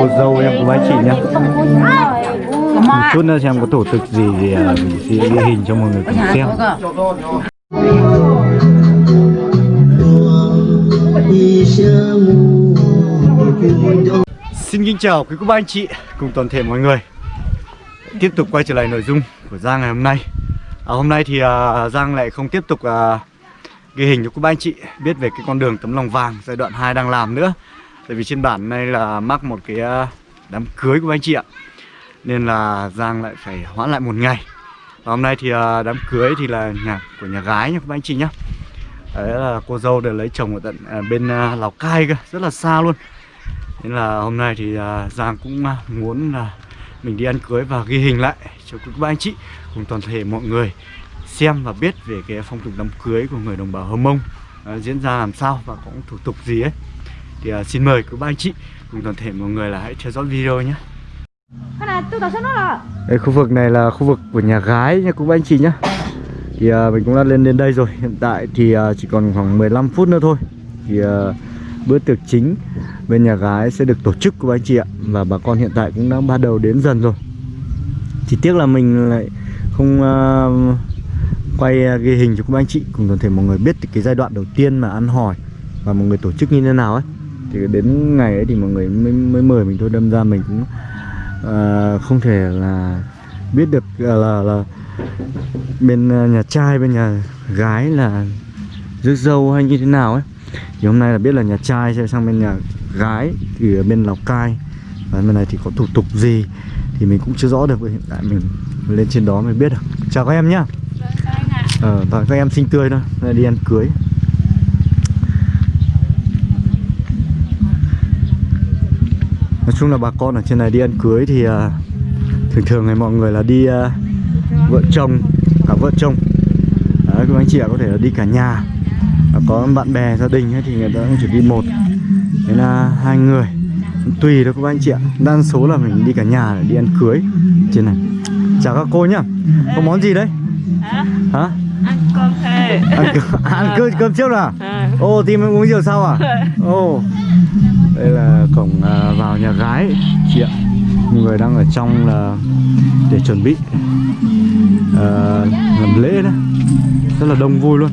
cô dâu em cô bác chị nhá. Một chút nữa xem có thủ tục gì thì à, mình sẽ ghi hình cho mọi người cùng xem. Xin kính chào quý cô bác anh chị cùng toàn thể mọi người. Tiếp tục quay trở lại nội dung của Giang ngày hôm nay. À, Hôm nay thì à, Giang lại không tiếp tục à, ghi hình cho quý bác anh chị Biết về cái con đường tấm lòng vàng giai đoạn 2 đang làm nữa Tại vì trên bản này là mắc một cái ờ, đám cưới của anh chị ạ. Nên là Giang lại phải hoãn lại một ngày. Và hôm nay thì ờ, đám cưới thì là nhà của nhà gái nha các anh chị nhá. Đấy là cô dâu để lấy chồng ở tận à, bên à, Lào Cai cơ, rất là xa luôn. Nên là hôm nay thì à, Giang cũng à, muốn là mình đi ăn cưới và ghi hình lại cho các bạn anh chị cùng toàn thể mọi người xem và biết về cái phong tục đám cưới của người đồng bào Hơ Mông. À, diễn ra làm sao và có thủ tục gì ấy thì à, xin mời các bác anh chị cùng toàn thể mọi người là hãy theo dõi video nhé. Đây khu vực này là khu vực của nhà gái nha các anh chị nhé. Thì à, mình cũng đã lên đến đây rồi. Hiện tại thì à, chỉ còn khoảng 15 phút nữa thôi. Thì à, bữa tiệc chính bên nhà gái sẽ được tổ chức của anh chị ạ. Và bà con hiện tại cũng đã bắt đầu đến dần rồi. Chỉ tiếc là mình lại không uh, quay uh, ghi hình cho các anh chị cùng toàn thể mọi người biết cái giai đoạn đầu tiên mà ăn hỏi và mọi người tổ chức như thế nào ấy thì đến ngày ấy thì mọi người mới, mới mời mình thôi đâm ra mình cũng uh, không thể là biết được uh, là, là bên uh, nhà trai bên nhà gái là rước dâu hay như thế nào ấy. Thì hôm nay là biết là nhà trai sẽ sang bên nhà gái thì ở bên Lào Cai. Và bên này thì có thủ tục gì thì mình cũng chưa rõ được hiện tại mình lên trên đó mới biết được. Chào các em nhá. Ờ, và các em xinh tươi thôi đi ăn cưới chung là bà con ở trên này đi ăn cưới thì uh, thường thường này mọi người là đi uh, vợ chồng cả vợ chồng. Đấy, các anh chị có thể là đi cả nhà. Có bạn bè gia đình ấy, thì người ta cũng chỉ đi một thế là hai người. Tùy thôi các anh chị ạ đa số là mình đi cả nhà để đi ăn cưới trên này. Chào các cô nhá có món gì đấy? Hả? Ăn cơm ăn, cơm, ăn cơm, cơm trước à ô thì mình uống rượu sau à? Ô đây là cổng à, vào nhà gái. Chị ạ. Mọi người đang ở trong là để chuẩn bị à, làm lễ đó. Rất là đông vui luôn.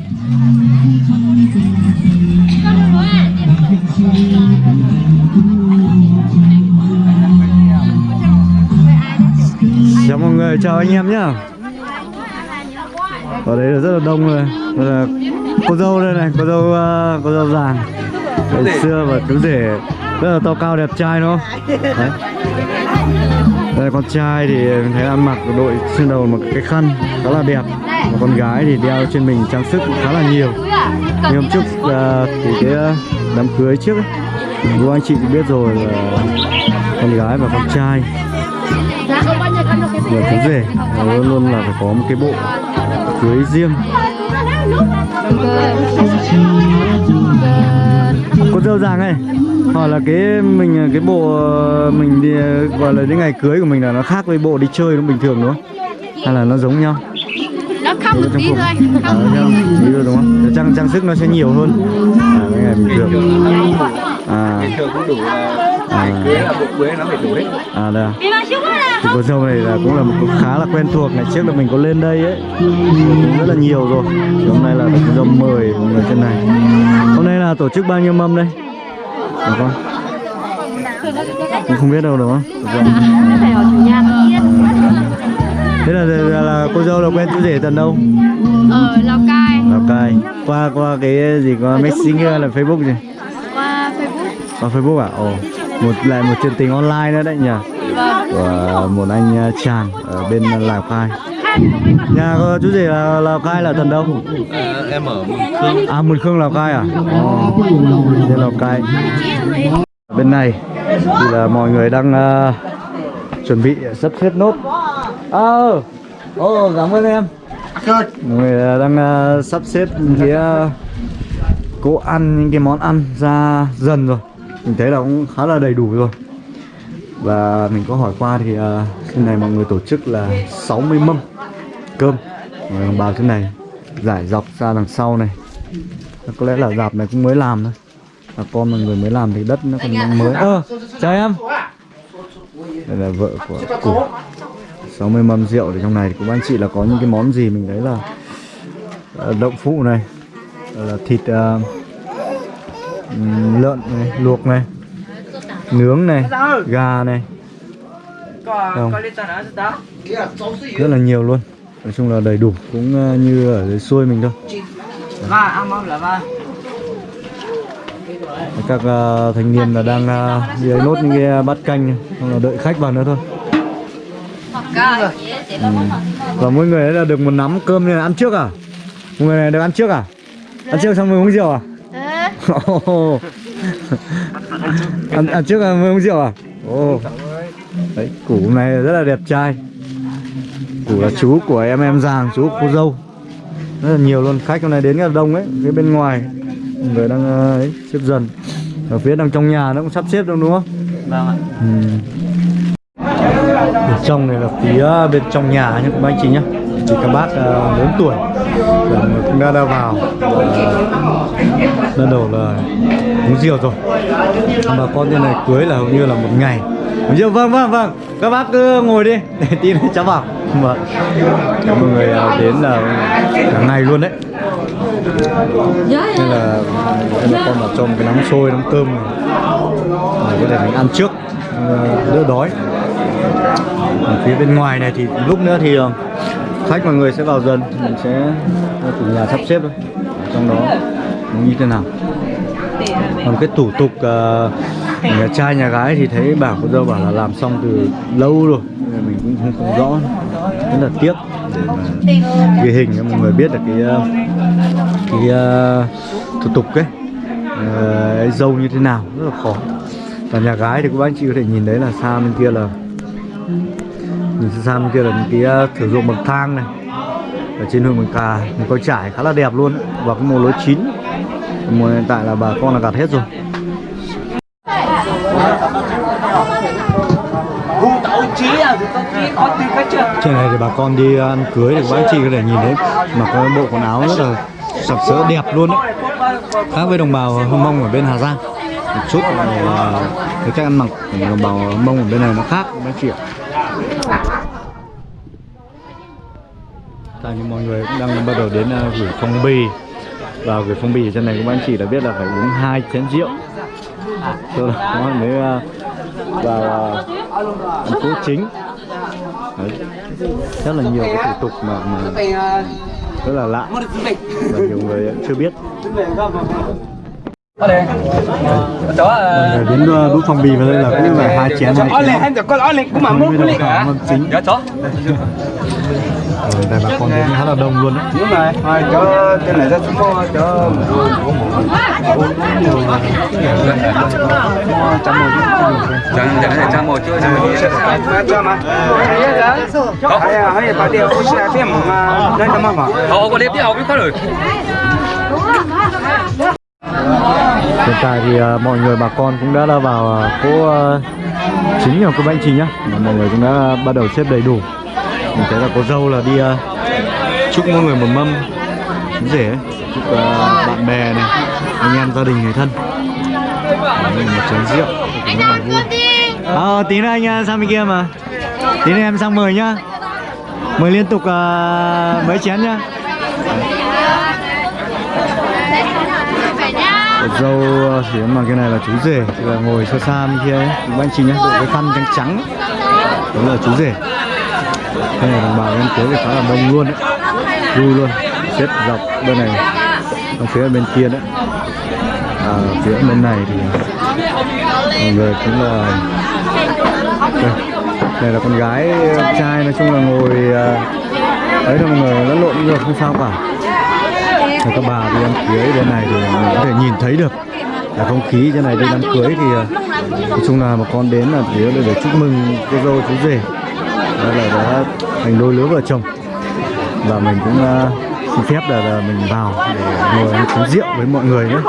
Chào mọi người chào anh em nhá. Ở đây là rất là đông rồi. Đây là cô dâu đây này cô dâu à, cô dâu vàng ngày xưa và cứ để rất là to cao đẹp trai đúng không? Đấy. Đây con trai thì mình thấy ăn mặc đội trên đầu một cái khăn khá là đẹp. Và con gái thì đeo trên mình trang sức khá là nhiều. Như hôm trước uh, thì cái uh, đám cưới trước ấy cô anh chị cũng biết rồi là con gái và con trai. Và chú rể luôn luôn là phải có một cái bộ cưới riêng cô dâu vàng này hỏi là cái mình cái bộ mình đi gọi là những ngày cưới của mình là nó khác với bộ đi chơi nó bình thường đúng không? Hay là nó giống nhau? Nó không một tí thôi à, tí thôi. Đúng không? Trang trang sức nó sẽ nhiều hơn. À, cái ngày bình thường. À bình thường cũng đủ là ngày cưới là bộ cưới nó phải đủ hết à đây à. Thì cô dâu này là cũng là một khá là quen thuộc. Ngày trước là mình có lên đây ấy. Cũng rất là nhiều rồi. Thì hôm nay là được dâu mời mọi người trên này. Hôm nay là tổ chức bao nhiêu mâm đây? Được không? Cũng không biết đâu đúng không? Thế là, là, là cô dâu là quen chú rể tận đâu? Ở lào cai. Lào cai. Qua qua cái gì? Qua messenger là facebook gì? Qua facebook. Qua facebook à? Ồ. Một lại một chuyện tình online nữa đấy nhỉ của một anh chàng ở bên lào cai. Nhà có chú rể là lào cai là tận đâu? Ờ, em ở Mường Khương. À mường khương lào cai à? Ồ trên lào cai. Bên này thì là mọi người đang uh, chuẩn bị sắp xếp nốt. Ờ ồ cảm ơn em. Mọi người đang uh, sắp xếp cái uh, cỗ ăn những cái món ăn ra dần rồi. Mình thấy là cũng khá là đầy đủ rồi và mình có hỏi qua thì uh, cái này mọi người tổ chức là 60 mâm cơm. Mọi người vào thế này giải dọc ra đằng sau này. Có lẽ là dạp này cũng mới làm thôi. Bà con mọi người mới làm thì đất nó còn mới. Ơ chào em. Đây là vợ của cụ 60 mâm rượu thì trong này thì cũng anh chị là có những cái món gì mình thấy là ờ, đậu phụ này là thịt ờ, ừm, lợn này, luộc này nướng này gà này. Không. rất là nhiều luôn. Nói chung là đầy đủ cũng ờ, như ở dưới xuôi mình thôi. Các ờ, thanh niên là đang ờ, đi ấy nốt những cái bát canh xong là đợi khách vào nữa thôi. Ừ. và mỗi người ấy là được một nắm cơm này ăn trước à? Mọi người này được ăn trước à? Ăn trước xong mới uống rượu à. ăn, ăn trước mới uống rượu à? Ồ. đấy củ nay rất là đẹp trai. Củ là chú của em em giàng chú của cô dâu. Rất là nhiều luôn. Khách hôm nay đến rất là đông ấy phía bên ngoài. Người đang ờ, ấy, xếp dần. Ở phía đằng trong nhà nó cũng sắp xếp đâu đúng không? Vâng ạ. ừ. bên trong này là phía bên trong nhà nhé các anh chị nhé thì các bác uh, lớn tuổi. Là người cũng đã đã vào. Uh, lần đầu là uống rượu rồi. Bà con trên này cưới là hầu như là một ngày. Rượu vâng vâng vâng. Các bác cứ ngồi đi. Để tí nữa cháu vào vâng. Mọi người uh, đến là cả ngày luôn đấy. Nên là em bà con vào cho một cái nắm xôi nắm cơm này. Để có thể mình ăn trước. Ờ, đỡ đói. Còn phía bên ngoài này thì lúc nữa thì ờ, khách mọi người sẽ vào dần. Mình sẽ cho chủ nhà sắp xếp thôi. Ở trong đó như thế nào? Còn cái thủ tục uh, nhà trai nhà gái thì thấy bảo cô dâu bảo là làm xong từ lâu rồi mình cũng không, không rõ. Rất là tiếc để mà ghi hình cho mọi người biết được cái ờ, cái uh, thủ tục ấy. Uh, dâu như thế nào rất là khó. Và nhà gái thì các bác anh chị có thể nhìn đấy là xa bên kia là nhìn xa bên kia là những cái uh, thử dụng bậc thang này. Ở trên hương bằng cà một có trải khá là đẹp luôn. Và cái màu lối chín mùa hiện tại là bà con là gặt hết rồi. Trên này thì bà con đi ăn cưới thì bác chị có thể nhìn thấy mặc cái bộ quần áo rất là sặc sỡ đẹp luôn đấy. Khác với đồng bào hâm mông ở bên hà giang. Một chút là cái cách ăn mặc của đồng bào mông ở bên này nó khác bác chị ạ. Tại như mọi người cũng đang bắt đầu đến uh, gửi phong bì và gửi phong bì trên này các anh chị đã biết là phải uống hai chén rượu. Sau đó mới uh, vào uh, ăn cố chính. Đấy. rất là nhiều cái thủ tục mà, mà rất là lạ. Và nhiều người chưa biết. Đó mọi là người đến uh, đút phong bì vào đây là cũng là hai chén đầu lên cả mâm chính. Dạ. Ở đây bà con đến khá là đông luôn đấy Đúng rồi, thôi cho cái này ra xuống mua cho Chẳng chẳng này cha một chưa cha một chưa. mà. À, hay bà điều có xe phim mà đây là mà. Họ có đẹp đi học biết có rồi. hiện tại thì uh, mọi người bà con cũng đã, đã vào uh, cỗ uh, chính của cô anh chị nhá Và mọi người cũng đã bắt đầu xếp đầy đủ mình thấy là cô dâu là đi uh, chúc mỗi người một mâm. Chú rể chúc uh, bạn bè này anh em gia đình người thân. Đấy, một chén rượu. Anh rất là vui. À, tí nữa anh à, sang bên kia mà. Tí nữa em sang mời nhá. Mời liên tục uh, mấy chén nhá. Cô dâu thì mà cái này là chú rể. Thì là ngồi xa xa bên kia ấy. Anh chị nhé đội cái khăn trắng trắng đó là chú rể cái này đồng bào em cưới thì khá là đông luôn đấy. Vui luôn. Xếp dọc bên này ở phía bên kia đấy. À, phía bên này thì mọi người cũng là đây, đây là con gái trai nói chung là ngồi à, ấy đấy là mọi người lẫn lộn được không sao cả. Và các bà đi đám cưới bên này thì mình có thể nhìn thấy được là không khí trên này đi đám cưới thì à, nói chung là một con đến là phía để chúc mừng cô dâu chú rể đó là đã thành đôi lứa vợ chồng. Và mình cũng à, xin phép là, là mình vào để ngồi ăn uống rượu với mọi người nữa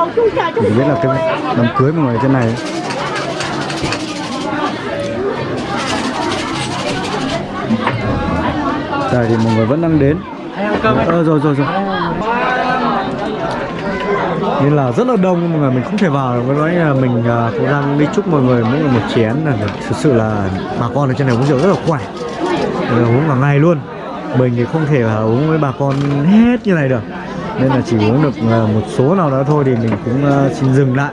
mình biết là cái đám cưới mọi người trên này. Ấy. Đây thì mọi người vẫn đang đến. Ờ rồi rồi rồi nên là rất là đông mọi người mình không thể vào được. nói là mình à, cũng đang đi chúc mọi người mỗi người một chén là thực sự là bà con ở trên này uống rượu rất là khỏe. Là uống cả ngày luôn. Mình thì không thể là uống với bà con hết như này được. Nên là chỉ uống được à, một số nào đó thôi thì mình cũng à, xin dừng lại.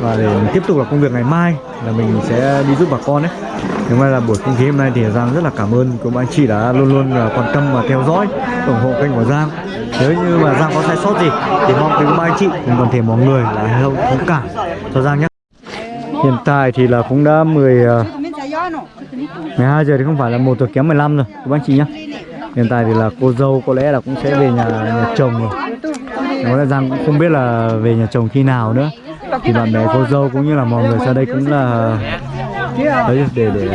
Và để mình tiếp tục là công việc ngày mai là mình sẽ đi giúp bà con đấy thế mà là buổi không khí hôm nay thì Giang rất là cảm ơn các anh chị đã luôn luôn quan tâm và theo dõi, ủng hộ kênh của Giang nếu như mà Giang có sai sót gì thì mong quý ba anh chị cùng toàn thể mọi người là thông thông cảm cho Giang nhé. Hiện tại thì là cũng đã 10 à, 12 giờ thì không phải là một giờ kém 15 rồi các anh chị nhé. Hiện tại thì là cô dâu có lẽ là cũng sẽ về nhà nhà chồng rồi. Nói là Giang cũng không biết là về nhà chồng khi nào nữa. Thì bạn bè cô dâu cũng như là mọi người ra đây cũng là đấy để để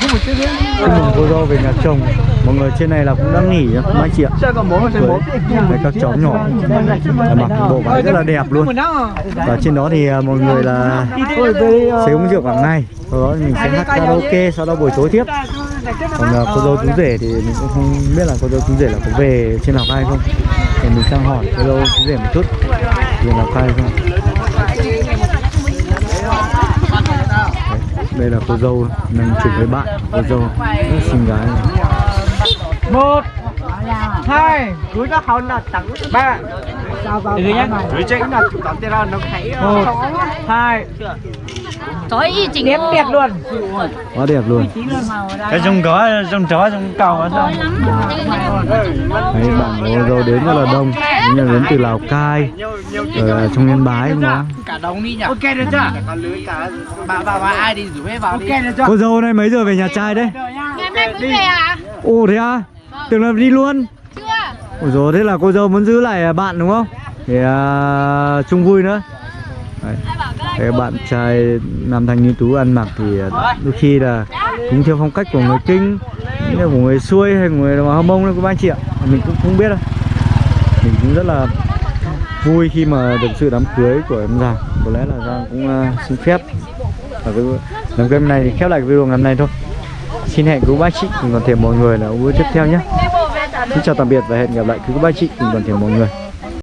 chúc mừng cô dâu về nhà chồng mọi người trên này là cũng đã nghỉ rồi anh chị ạ. Đấy, các cháu nhỏ mặc bộ váy rất là đẹp luôn. Và trên đó thì à, mọi người là sẽ uống rượu cả ngày. Sau đó mình sẽ hát karaoke sau đó buổi tối tiếp. Còn à, cô dâu chú rể thì mình cũng không biết là cô dâu chú rể là có về trên lào cai không. Thì mình sang hỏi cô dâu chú rể một chút về lào cai không. Đây là cô dâu đang chụp với bạn cô dâu rất xinh gái. này. Một hai. Cuối các hòn là trắng ba. Từ nhá. một hai. Ơi, chỉnh đẹp đẹp luôn. Quá đẹp luôn. Cái trong có trong chó trong cầu ở trong Đấy, bạn cô dâu đến rất là đông. Như là đến từ Lào Cai rồi là trong Yên Bái cũng có cả đống đi nhỉ? Ok được chưa? Bà bà bà ai đi rủ hết vào ok được chưa? Cô dâu này mấy giờ về nhà trai đấy? Ngày hôm nay mới về à? ồ thế à tưởng là đi luôn. Chưa. Ôi dồi thế là cô dâu muốn giữ lại bạn đúng không? Để à, chung vui nữa. Đấy. Cái bạn trai nam thanh niên tú ăn mặc thì à, đôi khi là cũng theo phong cách của người kinh. Như của người xuôi hay người hâm mông đấy các anh chị ạ. Mình cũng không biết đâu. Mình cũng rất là vui khi mà được sự đám cưới của em Giang. Có lẽ là Giang cũng uh, xin phép. Và cái đám cưới này thì khép lại cái video ngày hôm nay thôi xin hẹn quý bác chị cùng toàn thể mọi người là video tiếp theo nhé. Xin chào tạm biệt và hẹn gặp lại quý bác chị cùng toàn thể mọi người.